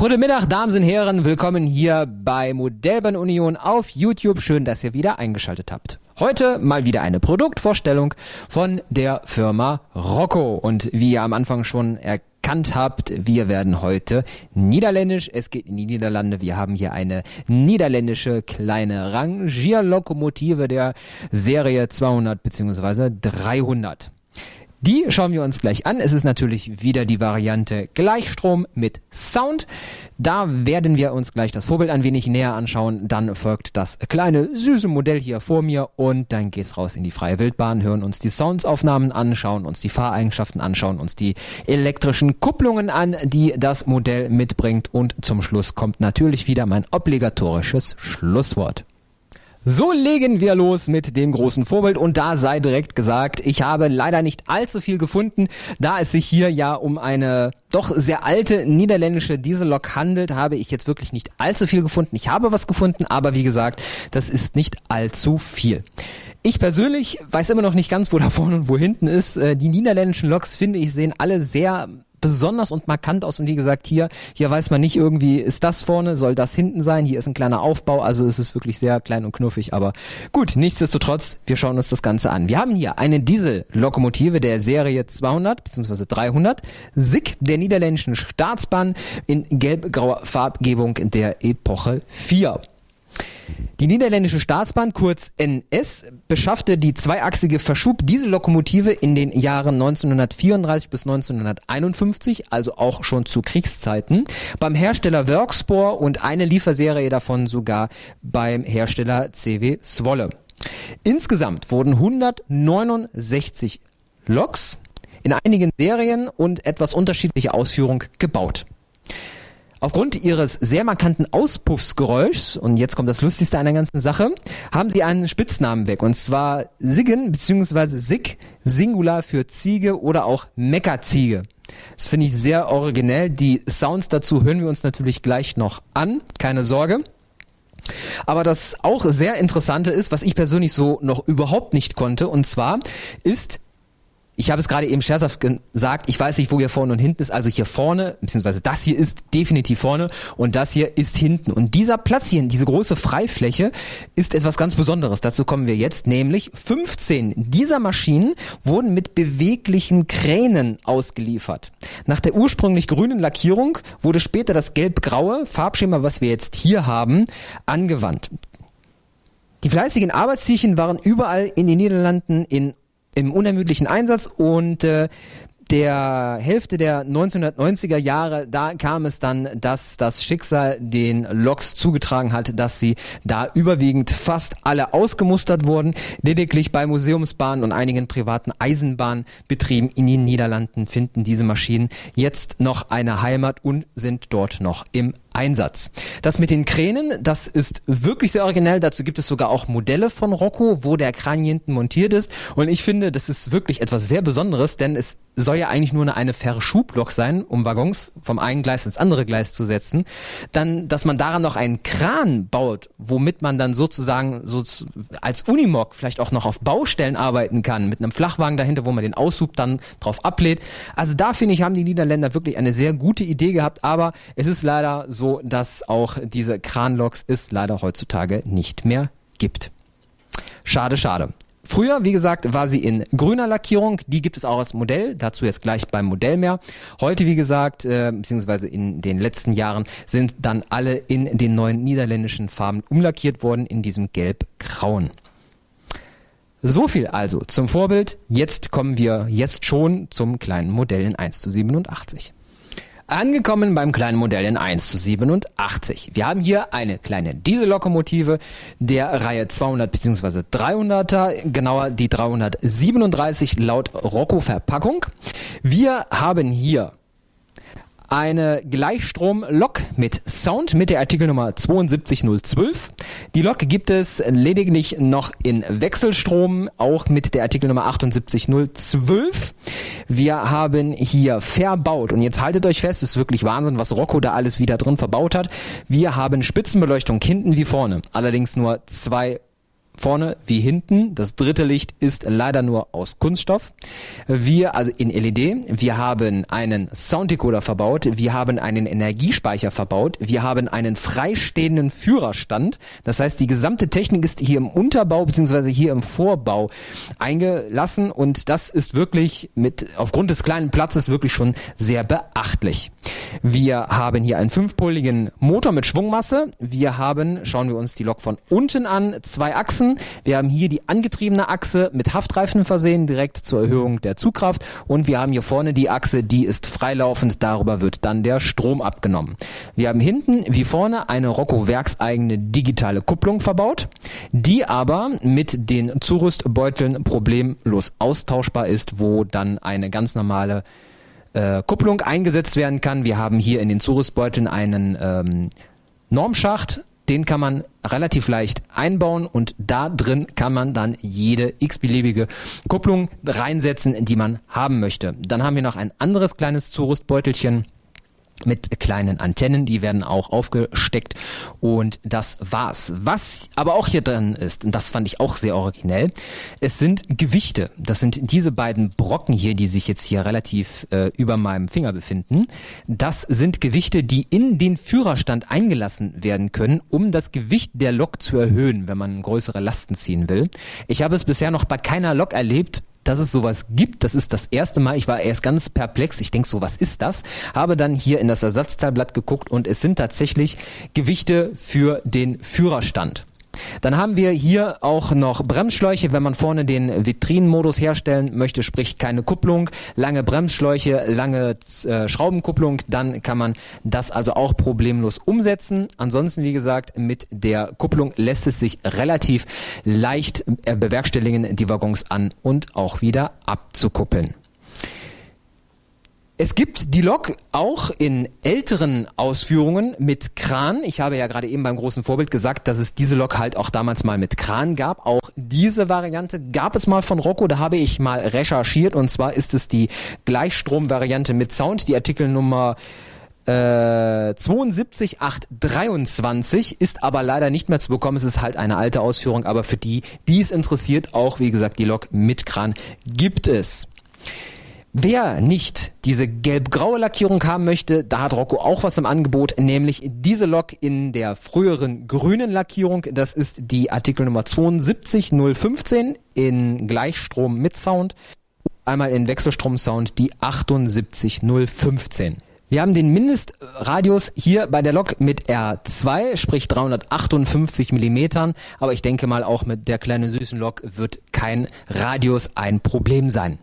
Goedemiddag, Damen und Herren. Willkommen hier bei Modellbahn Union auf YouTube. Schön, dass ihr wieder eingeschaltet habt. Heute mal wieder eine Produktvorstellung von der Firma Rocco. Und wie ihr am Anfang schon erkannt habt, wir werden heute niederländisch. Es geht in die Niederlande. Wir haben hier eine niederländische kleine Rangierlokomotive der Serie 200 bzw. 300. Die schauen wir uns gleich an. Es ist natürlich wieder die Variante Gleichstrom mit Sound. Da werden wir uns gleich das Vorbild ein wenig näher anschauen. Dann folgt das kleine süße Modell hier vor mir und dann geht's raus in die freie Wildbahn, hören uns die Soundsaufnahmen anschauen, uns die Fahreigenschaften anschauen, uns die elektrischen Kupplungen an, die das Modell mitbringt und zum Schluss kommt natürlich wieder mein obligatorisches Schlusswort. So legen wir los mit dem großen Vorbild und da sei direkt gesagt, ich habe leider nicht allzu viel gefunden, da es sich hier ja um eine doch sehr alte niederländische Diesellok handelt, habe ich jetzt wirklich nicht allzu viel gefunden. Ich habe was gefunden, aber wie gesagt, das ist nicht allzu viel. Ich persönlich weiß immer noch nicht ganz, wo da vorne und wo hinten ist. Äh, die niederländischen Loks, finde ich, sehen alle sehr besonders und markant aus. Und wie gesagt, hier, hier weiß man nicht irgendwie, ist das vorne, soll das hinten sein? Hier ist ein kleiner Aufbau, also es ist wirklich sehr klein und knuffig. Aber gut, nichtsdestotrotz, wir schauen uns das Ganze an. Wir haben hier eine Diesellokomotive der Serie 200 bzw. 300, SICK der niederländischen Staatsbahn in gelb-grauer Farbgebung der Epoche 4. Die niederländische Staatsbahn, kurz NS, beschaffte die zweiachsige Verschub-Diesellokomotive in den Jahren 1934 bis 1951, also auch schon zu Kriegszeiten, beim Hersteller Workspor und eine Lieferserie davon sogar beim Hersteller CW Swolle. Insgesamt wurden 169 Loks in einigen Serien und etwas unterschiedliche Ausführung gebaut. Aufgrund ihres sehr markanten Auspuffsgeräuschs, und jetzt kommt das Lustigste an der ganzen Sache, haben sie einen Spitznamen weg. Und zwar Siggen bzw. Sig, Singular für Ziege oder auch Meckerziege. Das finde ich sehr originell. Die Sounds dazu hören wir uns natürlich gleich noch an. Keine Sorge. Aber das auch sehr Interessante ist, was ich persönlich so noch überhaupt nicht konnte, und zwar ist ich habe es gerade eben scherzhaft gesagt, ich weiß nicht, wo hier vorne und hinten ist. Also hier vorne, beziehungsweise das hier ist definitiv vorne und das hier ist hinten. Und dieser Platz hier, diese große Freifläche, ist etwas ganz Besonderes. Dazu kommen wir jetzt, nämlich 15 dieser Maschinen wurden mit beweglichen Kränen ausgeliefert. Nach der ursprünglich grünen Lackierung wurde später das gelb-graue Farbschema, was wir jetzt hier haben, angewandt. Die fleißigen Arbeitstierchen waren überall in den Niederlanden in im unermüdlichen Einsatz und äh, der Hälfte der 1990er Jahre, da kam es dann, dass das Schicksal den Loks zugetragen hat, dass sie da überwiegend fast alle ausgemustert wurden. Lediglich bei Museumsbahnen und einigen privaten Eisenbahnbetrieben in den Niederlanden finden diese Maschinen jetzt noch eine Heimat und sind dort noch im Einsatz. Das mit den Kränen, das ist wirklich sehr originell. Dazu gibt es sogar auch Modelle von Rocco, wo der Kran hinten montiert ist. Und ich finde, das ist wirklich etwas sehr Besonderes, denn es soll ja eigentlich nur eine Verschublok sein, um Waggons vom einen Gleis ins andere Gleis zu setzen. Dann, dass man daran noch einen Kran baut, womit man dann sozusagen so als Unimog vielleicht auch noch auf Baustellen arbeiten kann, mit einem Flachwagen dahinter, wo man den Aushub dann drauf ablädt. Also da finde ich, haben die Niederländer wirklich eine sehr gute Idee gehabt, aber es ist leider so, dass auch diese Kranloks es leider heutzutage nicht mehr gibt. Schade, schade. Früher, wie gesagt, war sie in grüner Lackierung. Die gibt es auch als Modell. Dazu jetzt gleich beim Modell mehr. Heute, wie gesagt, äh, beziehungsweise in den letzten Jahren sind dann alle in den neuen niederländischen Farben umlackiert worden, in diesem gelb-grauen. So viel also zum Vorbild. Jetzt kommen wir jetzt schon zum kleinen Modell in 1 zu 87. Angekommen beim kleinen Modell in 1 zu 87. Wir haben hier eine kleine Diesellokomotive der Reihe 200 bzw. 300er, genauer die 337 laut Rocco Verpackung. Wir haben hier eine Gleichstrom-Lok mit Sound mit der Artikelnummer 72012. Die Lok gibt es lediglich noch in Wechselstrom, auch mit der Artikelnummer 78012. Wir haben hier verbaut und jetzt haltet euch fest, es ist wirklich Wahnsinn, was Rocco da alles wieder drin verbaut hat. Wir haben Spitzenbeleuchtung hinten wie vorne, allerdings nur zwei vorne wie hinten. Das dritte Licht ist leider nur aus Kunststoff. Wir, also in LED, wir haben einen Sounddecoder verbaut, wir haben einen Energiespeicher verbaut, wir haben einen freistehenden Führerstand. Das heißt, die gesamte Technik ist hier im Unterbau bzw. hier im Vorbau eingelassen und das ist wirklich mit aufgrund des kleinen Platzes wirklich schon sehr beachtlich. Wir haben hier einen fünfpoligen Motor mit Schwungmasse. Wir haben, schauen wir uns die Lok von unten an, zwei Achsen. Wir haben hier die angetriebene Achse mit Haftreifen versehen, direkt zur Erhöhung der Zugkraft. Und wir haben hier vorne die Achse, die ist freilaufend. Darüber wird dann der Strom abgenommen. Wir haben hinten wie vorne eine Rocco werkseigene digitale Kupplung verbaut, die aber mit den Zurüstbeuteln problemlos austauschbar ist, wo dann eine ganz normale äh, Kupplung eingesetzt werden kann. Wir haben hier in den Zurüstbeuteln einen ähm, Normschacht, den kann man relativ leicht einbauen und da drin kann man dann jede x-beliebige Kupplung reinsetzen, die man haben möchte. Dann haben wir noch ein anderes kleines Zurüstbeutelchen mit kleinen Antennen, die werden auch aufgesteckt und das war's. Was aber auch hier drin ist, und das fand ich auch sehr originell, es sind Gewichte. Das sind diese beiden Brocken hier, die sich jetzt hier relativ äh, über meinem Finger befinden. Das sind Gewichte, die in den Führerstand eingelassen werden können, um das Gewicht der Lok zu erhöhen, wenn man größere Lasten ziehen will. Ich habe es bisher noch bei keiner Lok erlebt, dass es sowas gibt. Das ist das erste Mal. Ich war erst ganz perplex. Ich denke so, was ist das? Habe dann hier in das Ersatzteilblatt geguckt und es sind tatsächlich Gewichte für den Führerstand. Dann haben wir hier auch noch Bremsschläuche, wenn man vorne den Vitrinenmodus herstellen möchte, sprich keine Kupplung, lange Bremsschläuche, lange äh, Schraubenkupplung, dann kann man das also auch problemlos umsetzen. Ansonsten, wie gesagt, mit der Kupplung lässt es sich relativ leicht äh, bewerkstelligen, die Waggons an und auch wieder abzukuppeln. Es gibt die Lok auch in älteren Ausführungen mit Kran. Ich habe ja gerade eben beim großen Vorbild gesagt, dass es diese Lok halt auch damals mal mit Kran gab. Auch diese Variante gab es mal von Rocco. Da habe ich mal recherchiert und zwar ist es die Gleichstrom-Variante mit Sound, die Artikelnummer äh, 72823 ist aber leider nicht mehr zu bekommen. Es ist halt eine alte Ausführung, aber für die, die es interessiert, auch wie gesagt, die Lok mit Kran gibt es. Wer nicht diese gelb-graue Lackierung haben möchte, da hat Rocco auch was im Angebot, nämlich diese Lok in der früheren grünen Lackierung. Das ist die Artikelnummer 72015 in Gleichstrom mit Sound. Einmal in Wechselstrom-Sound die 78015. Wir haben den Mindestradius hier bei der Lok mit R2, sprich 358 Millimetern. Aber ich denke mal, auch mit der kleinen süßen Lok wird kein Radius ein Problem sein.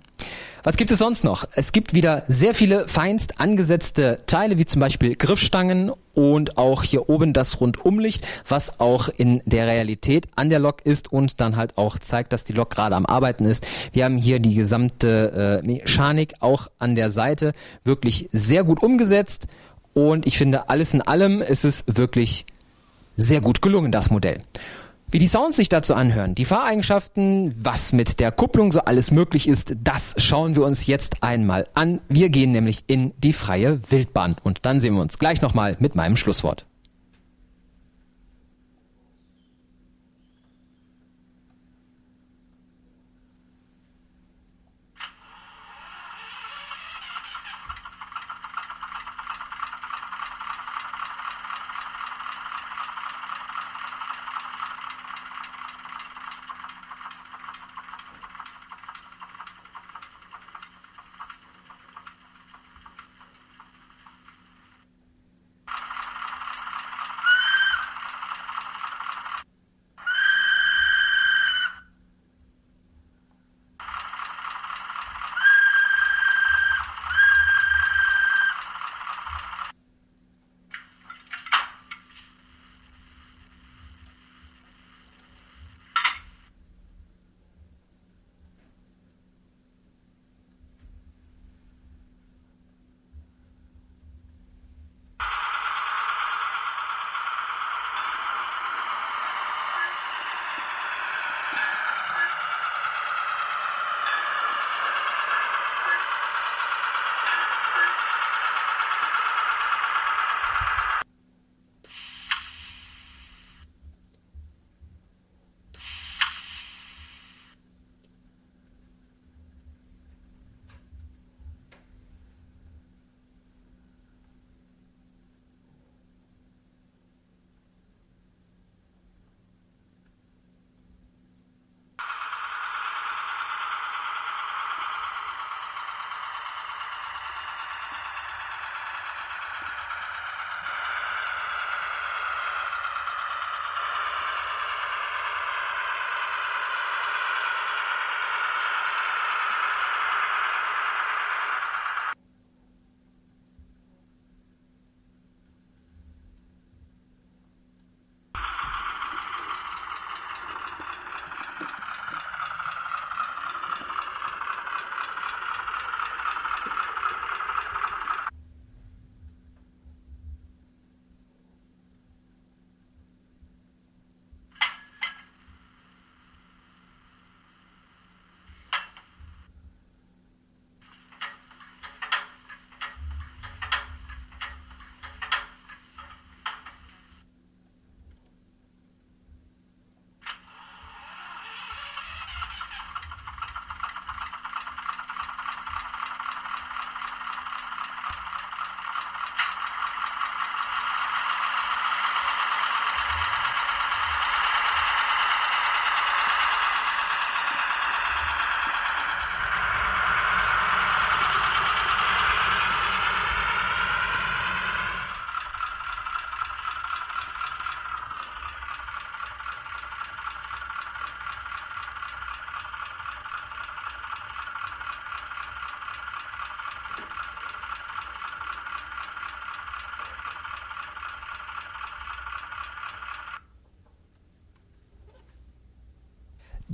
Was gibt es sonst noch? Es gibt wieder sehr viele feinst angesetzte Teile, wie zum Beispiel Griffstangen und auch hier oben das Rundumlicht, was auch in der Realität an der Lok ist und dann halt auch zeigt, dass die Lok gerade am Arbeiten ist. Wir haben hier die gesamte äh, Mechanik auch an der Seite wirklich sehr gut umgesetzt und ich finde, alles in allem ist es wirklich sehr gut gelungen, das Modell. Wie die Sounds sich dazu anhören, die Fahreigenschaften, was mit der Kupplung so alles möglich ist, das schauen wir uns jetzt einmal an. Wir gehen nämlich in die freie Wildbahn und dann sehen wir uns gleich nochmal mit meinem Schlusswort.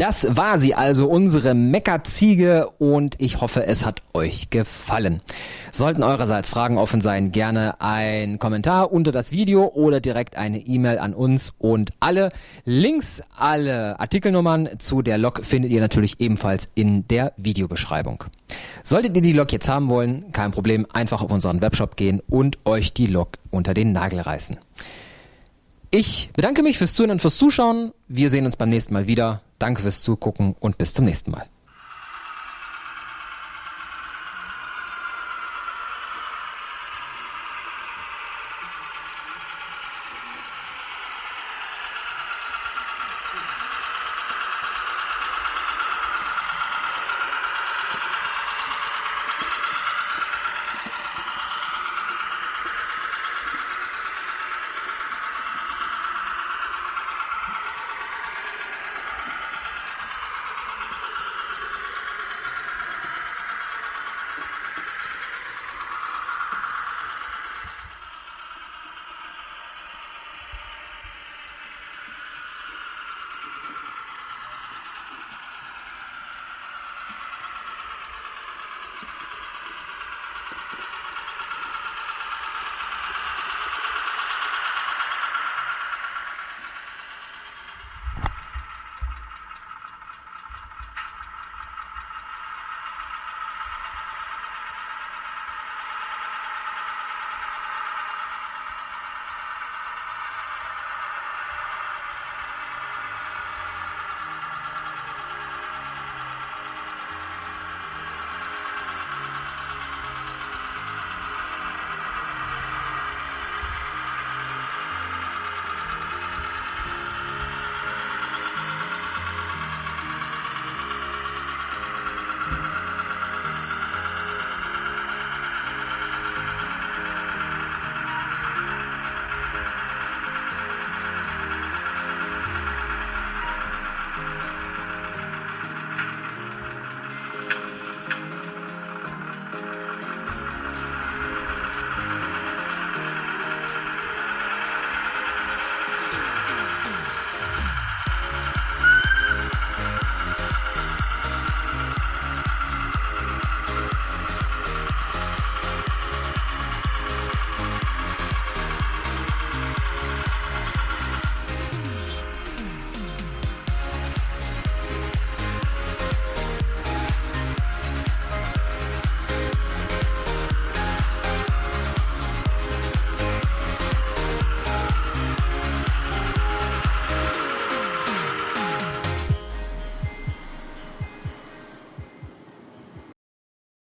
Das war sie also, unsere Meckerziege und ich hoffe, es hat euch gefallen. Sollten eurerseits Fragen offen sein, gerne ein Kommentar unter das Video oder direkt eine E-Mail an uns und alle Links, alle Artikelnummern zu der Lok findet ihr natürlich ebenfalls in der Videobeschreibung. Solltet ihr die Lok jetzt haben wollen, kein Problem, einfach auf unseren Webshop gehen und euch die Lok unter den Nagel reißen. Ich bedanke mich fürs Zuhören und fürs Zuschauen. Wir sehen uns beim nächsten Mal wieder. Danke fürs Zugucken und bis zum nächsten Mal.